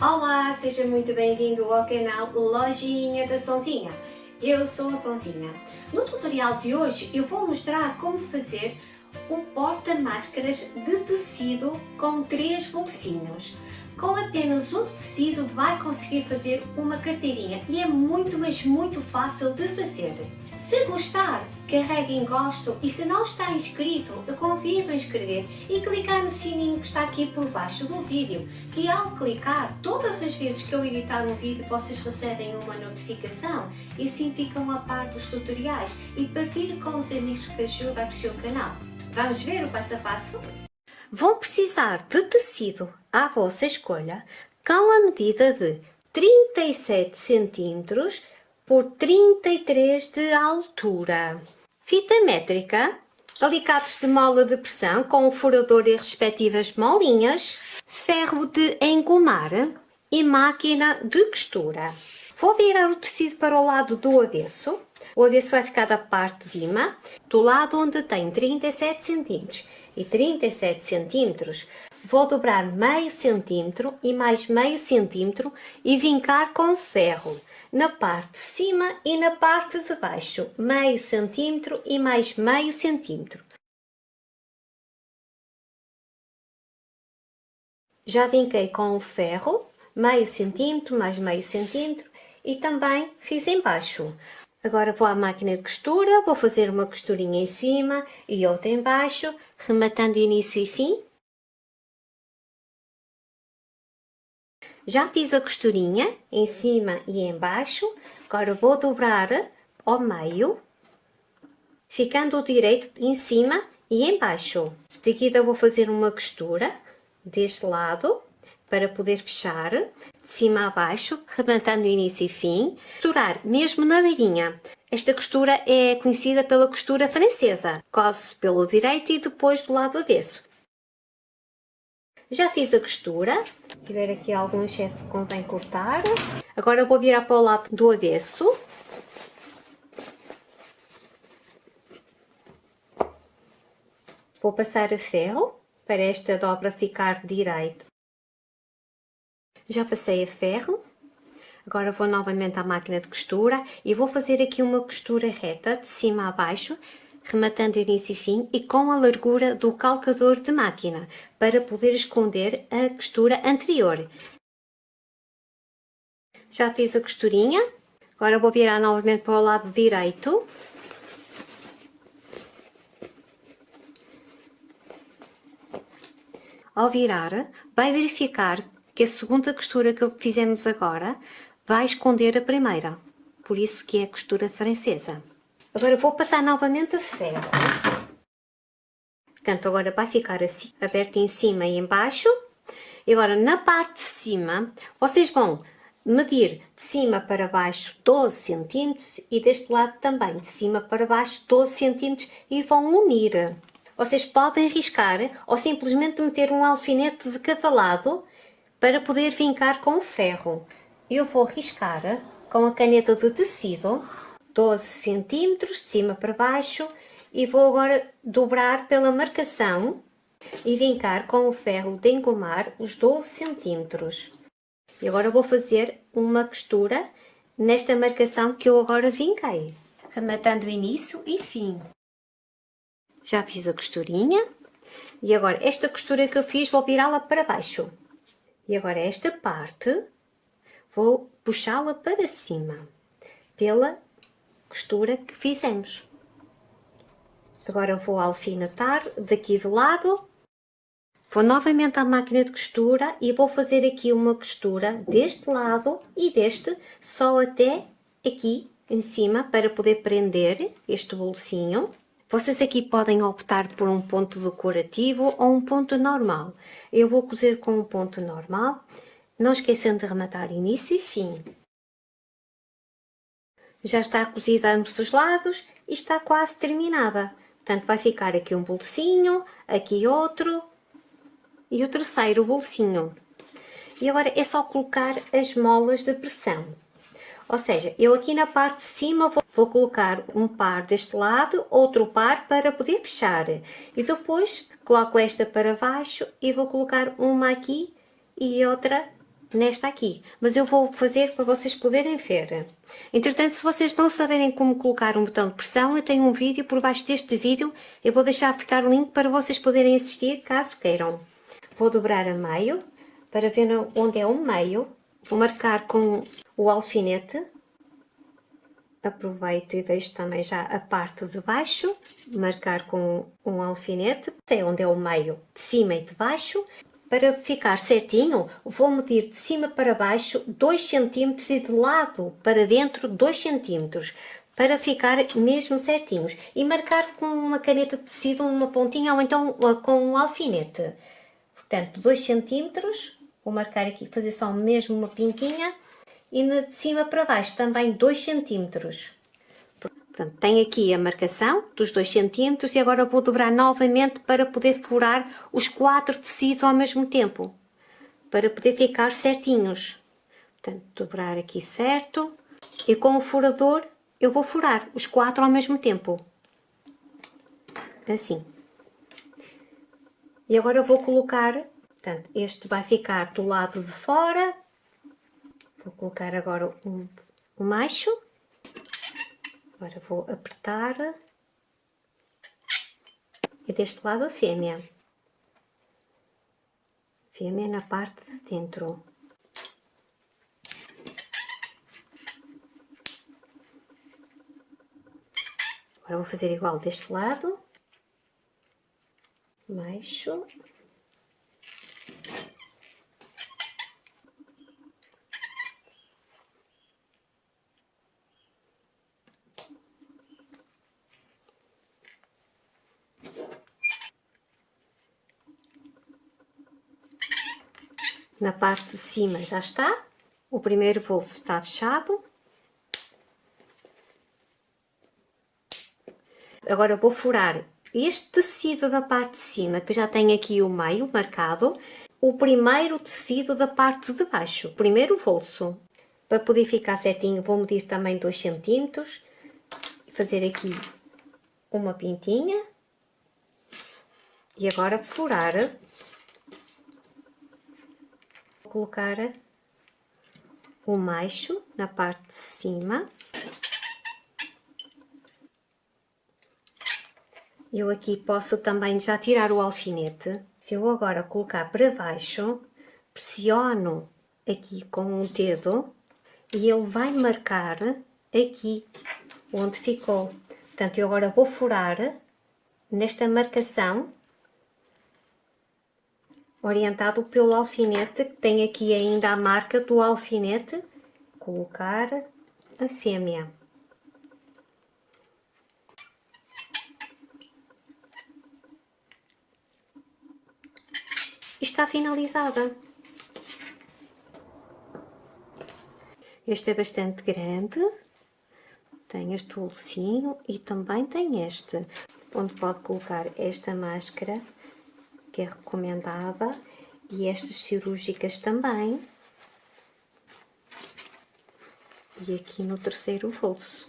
Olá, seja muito bem-vindo ao canal Lojinha da Sonzinha. Eu sou a Sonzinha. No tutorial de hoje eu vou mostrar como fazer um porta-máscaras de tecido com três bolsinhos. Com apenas um tecido vai conseguir fazer uma carteirinha e é muito, mas muito fácil de fazer. Se gostar, carregue em gosto e se não está inscrito, eu convido a inscrever e clicar no sininho que está aqui por baixo do vídeo, que ao clicar, todas as vezes que eu editar um vídeo, vocês recebem uma notificação e assim ficam a par dos tutoriais e partilhe com os amigos que ajudam a crescer o canal. Vamos ver o passo a passo? Vão precisar de tecido à vossa escolha com a medida de 37 centímetros por 33 de altura. Fita métrica, alicatos de mola de pressão com o furador e respectivas molinhas, ferro de engomar e máquina de costura. Vou virar o tecido para o lado do avesso. O avesso vai ficar da parte de cima, do lado onde tem 37 cm e 37 cm, vou dobrar meio centímetro e mais meio centímetro e vincar com ferro na parte de cima e na parte de baixo, meio centímetro e mais meio centímetro. Já vinquei com o ferro, meio centímetro mais meio centímetro e também fiz embaixo. Agora vou à máquina de costura, vou fazer uma costurinha em cima e outra embaixo, rematando início e fim Já fiz a costurinha em cima e embaixo, agora vou dobrar ao meio, ficando o direito em cima e embaixo. De seguida vou fazer uma costura deste lado, para poder fechar, de cima a baixo, rematando início e fim. Costurar mesmo na beirinha. Esta costura é conhecida pela costura francesa. Cose pelo direito e depois do lado avesso. Já fiz a costura, se tiver aqui algum excesso convém cortar. Agora vou virar para o lado do avesso. Vou passar a ferro para esta dobra ficar direita. Já passei a ferro. Agora vou novamente à máquina de costura e vou fazer aqui uma costura reta de cima a baixo rematando início e fim e com a largura do calcador de máquina, para poder esconder a costura anterior. Já fiz a costurinha, agora vou virar novamente para o lado direito. Ao virar, vai verificar que a segunda costura que fizemos agora vai esconder a primeira, por isso que é a costura francesa. Agora vou passar novamente a ferro. Portanto, agora vai ficar assim, aberto em cima e embaixo. E agora, na parte de cima, vocês vão medir de cima para baixo 12 centímetros e deste lado também, de cima para baixo 12 centímetros e vão unir. Vocês podem riscar ou simplesmente meter um alfinete de cada lado para poder vincar com o ferro. Eu vou riscar com a caneta de tecido 12 centímetros, de cima para baixo, e vou agora dobrar pela marcação e vincar com o ferro de engomar os 12 centímetros. E agora vou fazer uma costura nesta marcação que eu agora vinquei, rematando início e fim. Já fiz a costurinha e agora esta costura que eu fiz vou virá-la para baixo. E agora esta parte vou puxá-la para cima pela costura que fizemos. Agora vou alfinetar daqui do lado. Vou novamente à máquina de costura e vou fazer aqui uma costura deste lado e deste, só até aqui em cima para poder prender este bolsinho. Vocês aqui podem optar por um ponto decorativo ou um ponto normal. Eu vou cozer com um ponto normal, não esquecendo de rematar início e fim já está cozida a ambos os lados e está quase terminada. Portanto, vai ficar aqui um bolsinho, aqui outro e o terceiro bolsinho. E agora é só colocar as molas de pressão. Ou seja, eu aqui na parte de cima vou, vou colocar um par deste lado, outro par para poder fechar. E depois coloco esta para baixo e vou colocar uma aqui e outra nesta aqui, mas eu vou fazer para vocês poderem ver. Entretanto, se vocês não saberem como colocar um botão de pressão, eu tenho um vídeo por baixo deste vídeo, eu vou deixar ficar o link para vocês poderem assistir, caso queiram. Vou dobrar a meio, para ver onde é o meio, vou marcar com o alfinete, aproveito e deixo também já a parte de baixo, marcar com um alfinete, sei onde é o meio, de cima e de baixo, para ficar certinho, vou medir de cima para baixo 2 cm e de lado para dentro 2 cm, para ficar mesmo certinhos. E marcar com uma caneta de tecido uma pontinha ou então uh, com um alfinete. Portanto, 2 cm, vou marcar aqui, fazer só mesmo uma pintinha. E de cima para baixo também 2 cm. Portanto, tem aqui a marcação dos 2 cm e agora vou dobrar novamente para poder furar os quatro tecidos ao mesmo tempo. Para poder ficar certinhos. Portanto, dobrar aqui certo. E com o furador eu vou furar os quatro ao mesmo tempo. Assim. E agora eu vou colocar, portanto, este vai ficar do lado de fora. Vou colocar agora um macho. Agora vou apertar. E deste lado a fêmea. Fêmea na parte de dentro. Agora vou fazer igual deste lado. Macho. Na parte de cima já está, o primeiro bolso está fechado. Agora vou furar este tecido da parte de cima, que já tem aqui o meio marcado, o primeiro tecido da parte de baixo, o primeiro bolso. Para poder ficar certinho, vou medir também 2 centímetros, fazer aqui uma pintinha, e agora furar colocar o macho na parte de cima. Eu aqui posso também já tirar o alfinete. Se eu agora colocar para baixo, pressiono aqui com um dedo e ele vai marcar aqui onde ficou. Portanto, eu agora vou furar nesta marcação orientado pelo alfinete, que tem aqui ainda a marca do alfinete, colocar a fêmea. está finalizada. Este é bastante grande, tem este bolsinho e também tem este, onde pode colocar esta máscara que é recomendada, e estas cirúrgicas também. E aqui no terceiro bolso.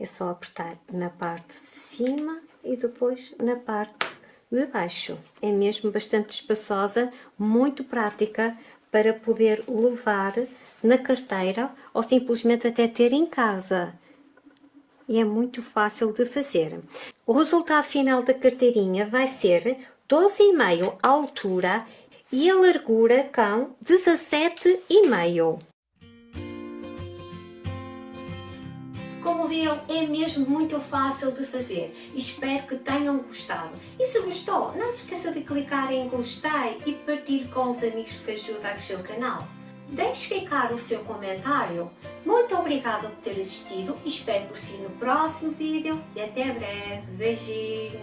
É só apertar na parte de cima e depois na parte de baixo. É mesmo bastante espaçosa, muito prática para poder levar na carteira ou simplesmente até ter em casa e é muito fácil de fazer. O resultado final da carteirinha vai ser 12,5 a altura e a largura com 17,5. Como viram, é mesmo muito fácil de fazer. Espero que tenham gostado. E se gostou, não se esqueça de clicar em gostei e partilhar com os amigos que ajudam a crescer o canal. Deixe ficar o seu comentário. Muito obrigada por ter assistido. Espero por si no próximo vídeo e até breve. Beijinhos!